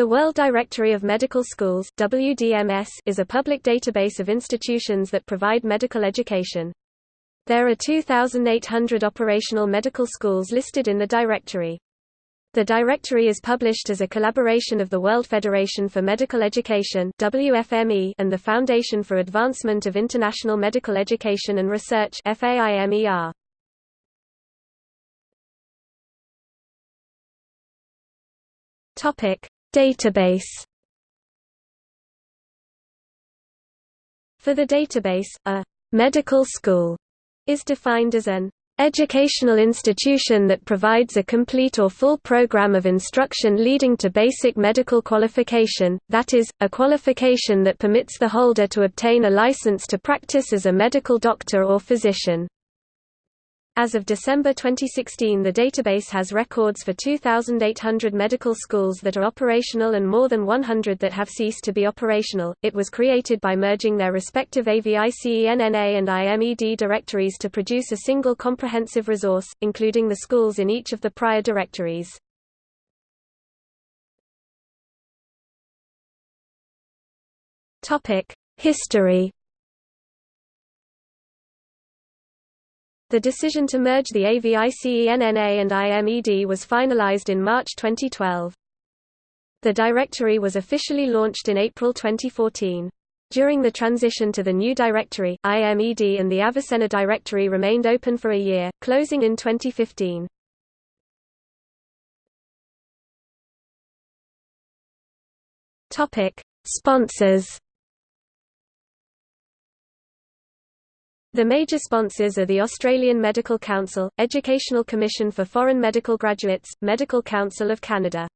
The World Directory of Medical Schools WDMS, is a public database of institutions that provide medical education. There are 2,800 operational medical schools listed in the directory. The directory is published as a collaboration of the World Federation for Medical Education WFME and the Foundation for Advancement of International Medical Education and Research FAIMER. Topic: Database For the database, a medical school is defined as an educational institution that provides a complete or full program of instruction leading to basic medical qualification, that is, a qualification that permits the holder to obtain a license to practice as a medical doctor or physician. As of December 2016 the database has records for 2,800 medical schools that are operational and more than 100 that have ceased to be operational. It was created by merging their respective AVICENNA and IMED directories to produce a single comprehensive resource, including the schools in each of the prior directories. History The decision to merge the AVICENNA and IMED was finalized in March 2012. The directory was officially launched in April 2014. During the transition to the new directory, IMED and the Avicenna directory remained open for a year, closing in 2015. Topic: Sponsors The major sponsors are the Australian Medical Council, Educational Commission for Foreign Medical Graduates, Medical Council of Canada.